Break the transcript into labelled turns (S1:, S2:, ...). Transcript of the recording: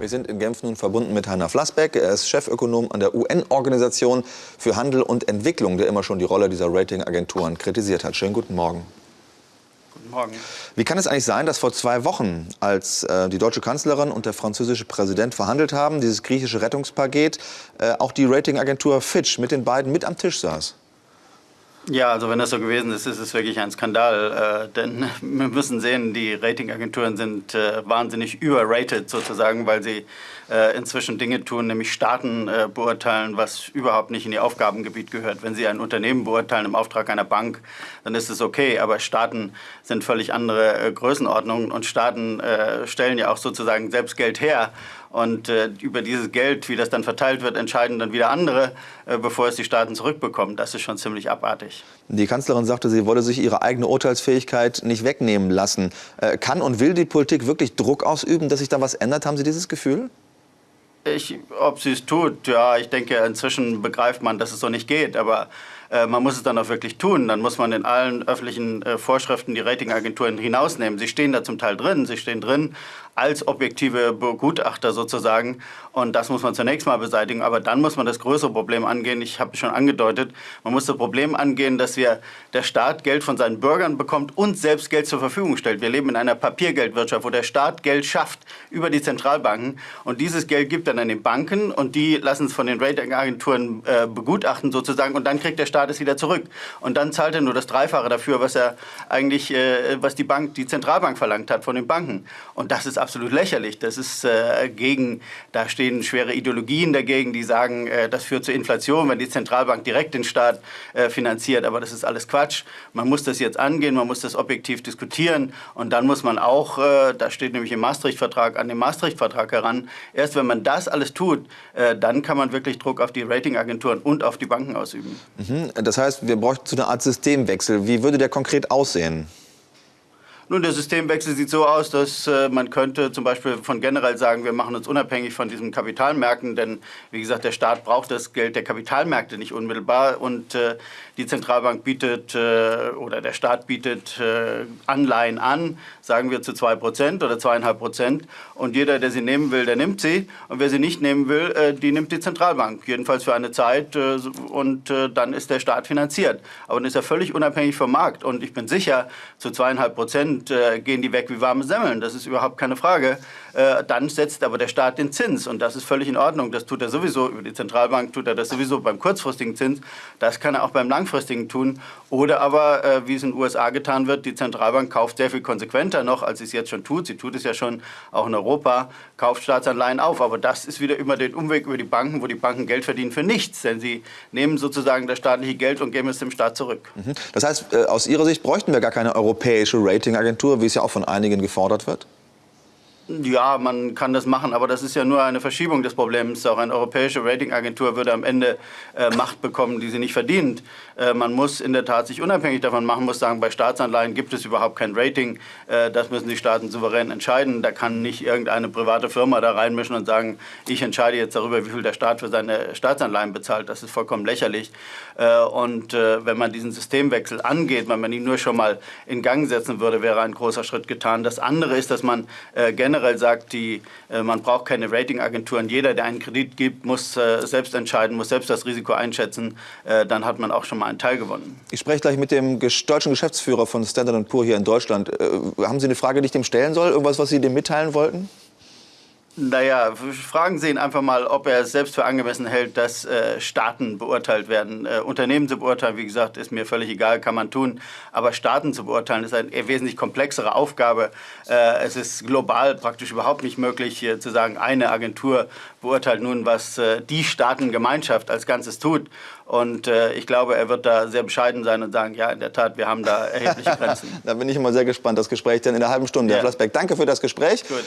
S1: Wir sind in Genf nun verbunden mit Heiner Flassbeck. Er ist Chefökonom an der UN-Organisation für Handel und Entwicklung, der immer schon die Rolle dieser Ratingagenturen kritisiert hat. Schönen guten Morgen.
S2: Guten Morgen.
S1: Wie kann es eigentlich sein, dass vor zwei Wochen, als äh, die deutsche Kanzlerin und der französische Präsident verhandelt haben, dieses griechische Rettungspaket, äh, auch die Ratingagentur Fitch mit den beiden mit am Tisch saß?
S2: Ja, also wenn das so gewesen ist, ist es wirklich ein Skandal. Äh, denn wir müssen sehen, die Ratingagenturen sind äh, wahnsinnig überrated sozusagen, weil sie äh, inzwischen Dinge tun, nämlich Staaten äh, beurteilen, was überhaupt nicht in ihr Aufgabengebiet gehört. Wenn sie ein Unternehmen beurteilen im Auftrag einer Bank, dann ist es okay. Aber Staaten sind völlig andere äh, Größenordnungen und Staaten äh, stellen ja auch sozusagen selbst Geld her. Und äh, über dieses Geld, wie das dann verteilt wird, entscheiden dann wieder andere, äh, bevor es die Staaten zurückbekommen. Das ist schon ziemlich abartig.
S1: Die Kanzlerin sagte, sie wolle sich ihre eigene Urteilsfähigkeit nicht wegnehmen lassen. Äh, kann und will die Politik wirklich Druck ausüben, dass sich da was ändert? Haben Sie dieses Gefühl?
S2: Ich, ob sie es tut, ja, ich denke, inzwischen begreift man, dass es so nicht geht. Aber äh, man muss es dann auch wirklich tun. Dann muss man in allen öffentlichen äh, Vorschriften die Ratingagenturen hinausnehmen. Sie stehen da zum Teil drin. Sie stehen drin als objektive Begutachter sozusagen. Und das muss man zunächst mal beseitigen. Aber dann muss man das größere Problem angehen. Ich habe es schon angedeutet. Man muss das Problem angehen, dass wir der Staat Geld von seinen Bürgern bekommt und selbst Geld zur Verfügung stellt. Wir leben in einer Papiergeldwirtschaft, wo der Staat Geld schafft über die Zentralbanken. Und dieses Geld gibt dann an den Banken und die lassen es von den Ratingagenturen äh, begutachten sozusagen. Und dann kriegt der Staat Staat es wieder zurück. Und dann zahlt er nur das Dreifache dafür, was er eigentlich, äh, was die Bank, die Zentralbank verlangt hat von den Banken. Und das ist absolut lächerlich. Das ist äh, gegen, da stehen schwere Ideologien dagegen, die sagen, äh, das führt zur Inflation, wenn die Zentralbank direkt den Staat äh, finanziert. Aber das ist alles Quatsch. Man muss das jetzt angehen, man muss das objektiv diskutieren. Und dann muss man auch, äh, da steht nämlich im Maastricht-Vertrag, an den Maastricht-Vertrag heran. Erst wenn man das alles tut, äh, dann kann man wirklich Druck auf die Ratingagenturen und auf die Banken ausüben.
S1: Mhm. Das heißt, wir bräuchten so eine Art Systemwechsel. Wie würde der konkret aussehen?
S2: Nun, der Systemwechsel sieht so aus, dass äh, man könnte zum Beispiel von generell sagen, wir machen uns unabhängig von diesen Kapitalmärkten, denn wie gesagt, der Staat braucht das Geld der Kapitalmärkte nicht unmittelbar und äh, die Zentralbank bietet äh, oder der Staat bietet äh, Anleihen an, sagen wir zu 2 Prozent oder 2,5 Prozent und jeder, der sie nehmen will, der nimmt sie und wer sie nicht nehmen will, äh, die nimmt die Zentralbank, jedenfalls für eine Zeit äh, und dann ist der Staat finanziert. Aber dann ist er völlig unabhängig vom Markt und ich bin sicher, zu 2,5 Und äh, gehen die weg wie warme Semmeln. Das ist überhaupt keine Frage. Äh, dann setzt aber der Staat den Zins und das ist völlig in Ordnung. Das tut er sowieso über die Zentralbank, tut er das sowieso beim kurzfristigen Zins. Das kann er auch beim langfristigen tun. Oder aber, äh, wie es in den USA getan wird, die Zentralbank kauft sehr viel konsequenter noch, als sie es jetzt schon tut. Sie tut es ja schon auch in Europa, kauft Staatsanleihen auf. Aber das ist wieder immer den Umweg über die Banken, wo die Banken Geld verdienen für nichts. Denn sie nehmen sozusagen das staatliche Geld und geben es dem Staat zurück.
S1: Mhm. Das heißt, äh, aus Ihrer Sicht bräuchten wir gar keine europäische Ratingagentur, wie es ja auch von einigen gefordert wird?
S2: Ja, man kann das machen, aber das ist ja nur eine Verschiebung des Problems. Auch eine europäische Ratingagentur würde am Ende äh, Macht bekommen, die sie nicht verdient. Äh, man muss in der Tat sich unabhängig davon machen, muss sagen, bei Staatsanleihen gibt es überhaupt kein Rating. Äh, das müssen die Staaten souverän entscheiden. Da kann nicht irgendeine private Firma da reinmischen und sagen, ich entscheide jetzt darüber, wie viel der Staat für seine Staatsanleihen bezahlt. Das ist vollkommen lächerlich. Äh, und äh, wenn man diesen Systemwechsel angeht, wenn man ihn nur schon mal in Gang setzen würde, wäre ein großer Schritt getan. Das andere ist, dass man äh, generell generell sagt, die, äh, man braucht keine Ratingagenturen. Jeder, der einen Kredit gibt, muss äh, selbst entscheiden, muss selbst das Risiko einschätzen. Äh, dann hat man auch schon mal einen Teil gewonnen.
S1: Ich spreche gleich mit dem deutschen Geschäftsführer von Standard Poor hier in Deutschland. haben Sie eine Frage, die ich dem stellen soll? Irgendwas, was Sie dem mitteilen wollten?
S2: Naja, fragen Sie ihn einfach mal, ob er es selbst für angemessen hält, dass äh, Staaten beurteilt werden. Äh, Unternehmen zu beurteilen, wie gesagt, ist mir völlig egal, kann man tun. Aber Staaten zu beurteilen, ist eine wesentlich komplexere Aufgabe. Äh, es ist global praktisch überhaupt nicht möglich, zu sagen, eine Agentur beurteilt nun, was äh, die Staatengemeinschaft als Ganzes tut. Und äh, ich glaube, er wird da sehr bescheiden sein und sagen, ja, in der Tat, wir haben da erhebliche Grenzen.
S1: da bin ich immer sehr gespannt, das Gespräch dann in der halben Stunde. Ja. Herr Flassbeck, danke für das Gespräch. Gut.